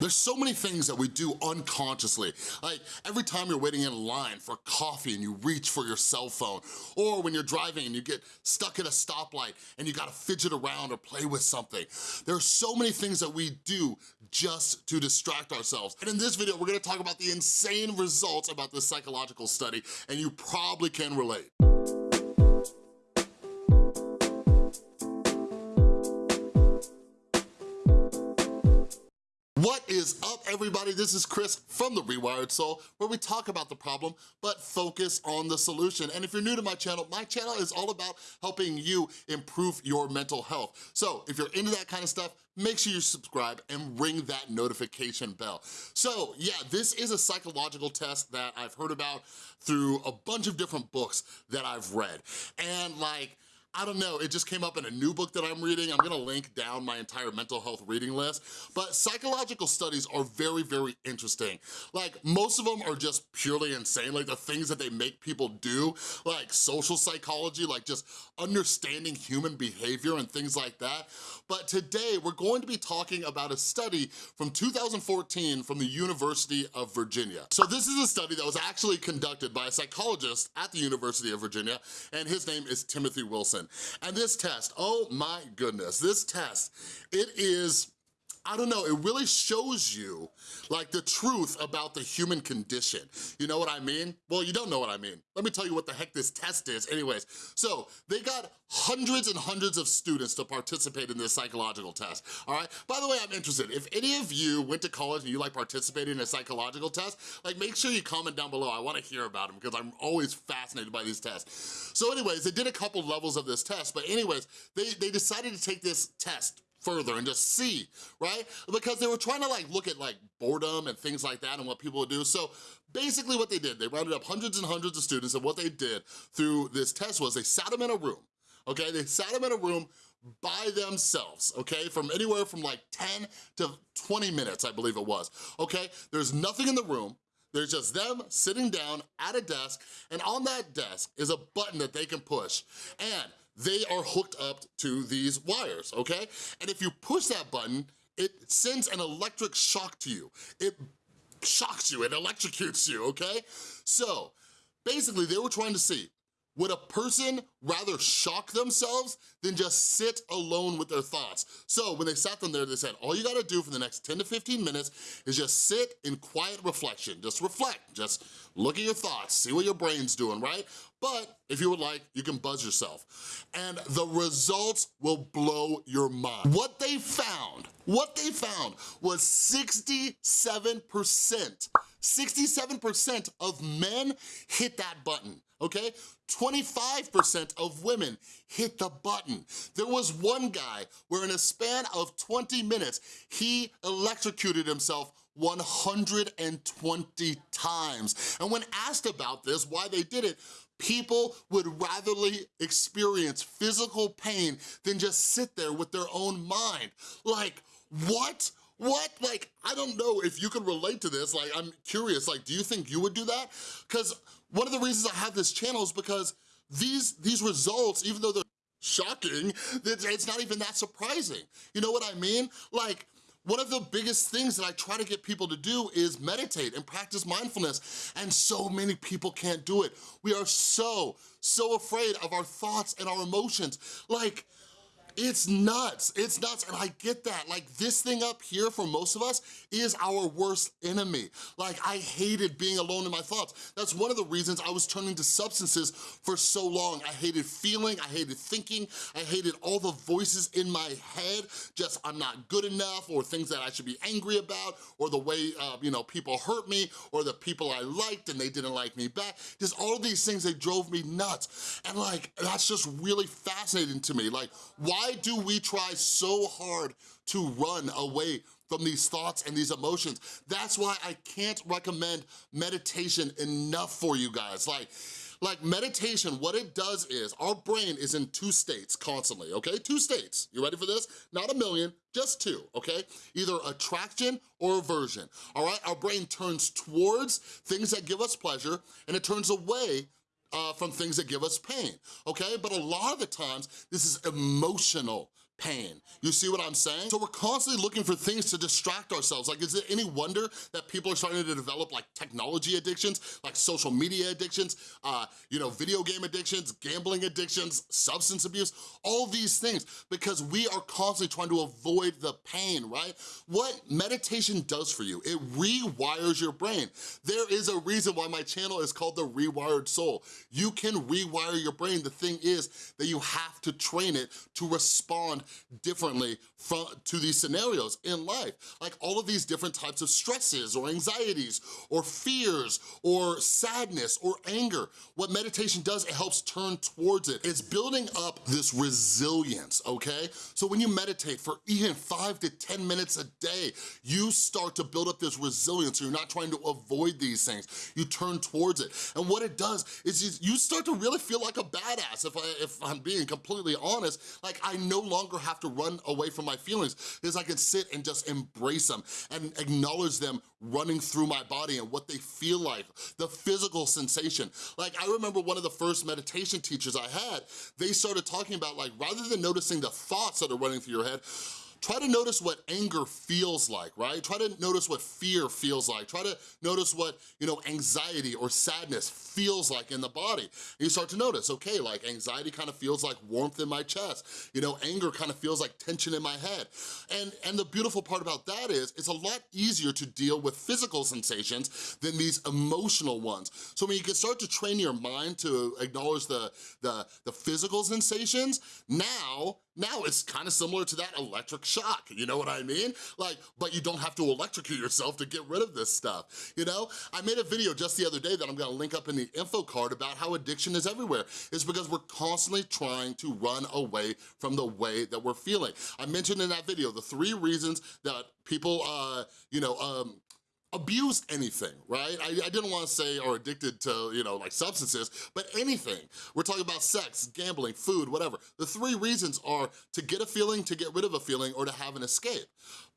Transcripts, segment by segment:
There's so many things that we do unconsciously. Like every time you're waiting in line for coffee and you reach for your cell phone, or when you're driving and you get stuck at a stoplight and you gotta fidget around or play with something. There are so many things that we do just to distract ourselves. And in this video, we're gonna talk about the insane results about this psychological study, and you probably can relate. What is up, everybody? This is Chris from The Rewired Soul, where we talk about the problem, but focus on the solution. And if you're new to my channel, my channel is all about helping you improve your mental health. So if you're into that kind of stuff, make sure you subscribe and ring that notification bell. So yeah, this is a psychological test that I've heard about through a bunch of different books that I've read. And like, I don't know, it just came up in a new book that I'm reading. I'm gonna link down my entire mental health reading list. But psychological studies are very, very interesting. Like, most of them are just purely insane, like the things that they make people do, like social psychology, like just understanding human behavior and things like that. But today, we're going to be talking about a study from 2014 from the University of Virginia. So this is a study that was actually conducted by a psychologist at the University of Virginia, and his name is Timothy Wilson. And this test, oh my goodness, this test, it is I don't know, it really shows you like the truth about the human condition. You know what I mean? Well, you don't know what I mean. Let me tell you what the heck this test is anyways. So they got hundreds and hundreds of students to participate in this psychological test, all right? By the way, I'm interested. If any of you went to college and you like participating in a psychological test, like make sure you comment down below. I wanna hear about them because I'm always fascinated by these tests. So anyways, they did a couple levels of this test, but anyways, they, they decided to take this test further and just see, right? Because they were trying to like look at like boredom and things like that and what people would do. So basically what they did, they rounded up hundreds and hundreds of students and what they did through this test was they sat them in a room, okay? They sat them in a room by themselves, okay? From anywhere from like 10 to 20 minutes, I believe it was, okay? There's nothing in the room, there's just them sitting down at a desk, and on that desk is a button that they can push. And they are hooked up to these wires, okay? And if you push that button, it sends an electric shock to you. It shocks you, it electrocutes you, okay? So, basically they were trying to see, would a person rather shock themselves than just sit alone with their thoughts? So when they sat them there, they said, all you gotta do for the next 10 to 15 minutes is just sit in quiet reflection. Just reflect, just look at your thoughts, see what your brain's doing, right? But if you would like, you can buzz yourself. And the results will blow your mind. What they found, what they found was 67%, 67% of men hit that button okay? 25% of women hit the button. There was one guy where in a span of 20 minutes, he electrocuted himself 120 times. And when asked about this, why they did it, people would ratherly experience physical pain than just sit there with their own mind. Like, what? What? Like, I don't know if you can relate to this. Like, I'm curious, like, do you think you would do that? Because one of the reasons I have this channel is because these, these results, even though they're shocking, it's not even that surprising. You know what I mean? Like, one of the biggest things that I try to get people to do is meditate and practice mindfulness, and so many people can't do it. We are so, so afraid of our thoughts and our emotions. Like, it's nuts, it's nuts, and I get that. Like this thing up here for most of us is our worst enemy. Like I hated being alone in my thoughts. That's one of the reasons I was turning to substances for so long. I hated feeling, I hated thinking, I hated all the voices in my head, just I'm not good enough, or things that I should be angry about, or the way, uh, you know, people hurt me, or the people I liked and they didn't like me back. Just all these things, they drove me nuts. And like, that's just really fascinating to me. Like, why why do we try so hard to run away from these thoughts and these emotions? That's why I can't recommend meditation enough for you guys. Like, like meditation, what it does is, our brain is in two states constantly, okay? Two states, you ready for this? Not a million, just two, okay? Either attraction or aversion, all right? Our brain turns towards things that give us pleasure and it turns away uh, from things that give us pain, okay? But a lot of the times, this is emotional pain. You see what I'm saying? So we're constantly looking for things to distract ourselves. Like, is it any wonder that people are starting to develop like technology addictions, like social media addictions, uh, you know, video game addictions, gambling addictions, substance abuse, all these things, because we are constantly trying to avoid the pain, right? What meditation does for you, it rewires your brain. There is a reason why my channel is called The Rewired Soul. You can rewire your brain. The thing is that you have to train it to respond differently from, to these scenarios in life. Like all of these different types of stresses or anxieties or fears or sadness or anger. What meditation does, it helps turn towards it. It's building up this resilience, okay? So when you meditate for even five to 10 minutes a day, you start to build up this resilience. So You're not trying to avoid these things. You turn towards it. And what it does is you start to really feel like a badass, if, I, if I'm being completely honest. Like I no longer have to run away from my feelings is I can sit and just embrace them and acknowledge them running through my body and what they feel like, the physical sensation. Like I remember one of the first meditation teachers I had, they started talking about like, rather than noticing the thoughts that are running through your head, Try to notice what anger feels like, right? Try to notice what fear feels like. Try to notice what, you know, anxiety or sadness feels like in the body. And you start to notice, okay, like anxiety kind of feels like warmth in my chest. You know, anger kind of feels like tension in my head. And, and the beautiful part about that is it's a lot easier to deal with physical sensations than these emotional ones. So when you can start to train your mind to acknowledge the, the, the physical sensations, now now it's kind of similar to that electric shock, you know what I mean? Like, but you don't have to electrocute yourself to get rid of this stuff, you know? I made a video just the other day that I'm gonna link up in the info card about how addiction is everywhere. It's because we're constantly trying to run away from the way that we're feeling. I mentioned in that video the three reasons that people, uh, you know, um, abused anything, right? I, I didn't wanna say or addicted to, you know, like substances, but anything. We're talking about sex, gambling, food, whatever. The three reasons are to get a feeling, to get rid of a feeling, or to have an escape.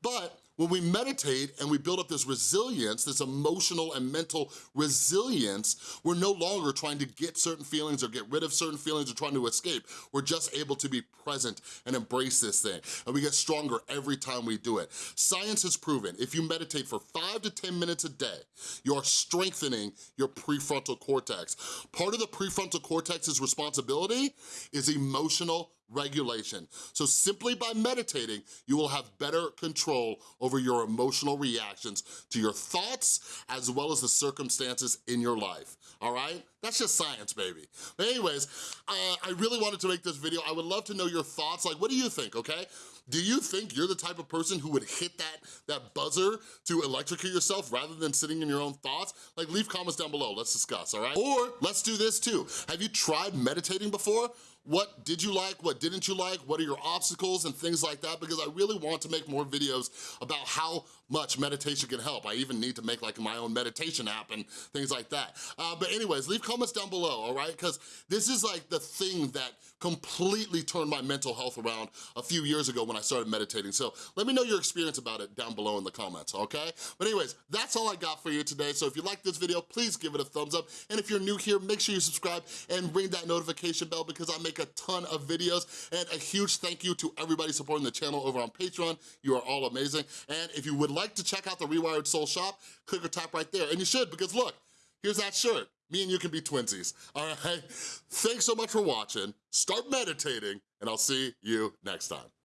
But when we meditate and we build up this resilience, this emotional and mental resilience, we're no longer trying to get certain feelings or get rid of certain feelings or trying to escape. We're just able to be present and embrace this thing. And we get stronger every time we do it. Science has proven if you meditate for five to 10 minutes a day, you're strengthening your prefrontal cortex. Part of the prefrontal cortex's responsibility is emotional regulation. So simply by meditating, you will have better control over your emotional reactions to your thoughts as well as the circumstances in your life, all right? That's just science, baby. But anyways, uh, I really wanted to make this video. I would love to know your thoughts. Like, what do you think, okay? Do you think you're the type of person who would hit that, that buzzer to electrocute yourself rather than sitting in your own thoughts? Like, leave comments down below. Let's discuss, all right? Or let's do this too. Have you tried meditating before? What did you like, what didn't you like, what are your obstacles and things like that because I really want to make more videos about how much meditation can help. I even need to make like my own meditation app and things like that. Uh, but anyways, leave comments down below, all right? Because this is like the thing that completely turned my mental health around a few years ago when I started meditating. So let me know your experience about it down below in the comments, okay? But anyways, that's all I got for you today. So if you like this video, please give it a thumbs up. And if you're new here, make sure you subscribe and ring that notification bell because I make a ton of videos. And a huge thank you to everybody supporting the channel over on Patreon. You are all amazing. And if you would like to check out the Rewired Soul shop, click or tap right there. And you should because look, here's that shirt. Me and you can be twinsies, all right? Thanks so much for watching. Start meditating, and I'll see you next time.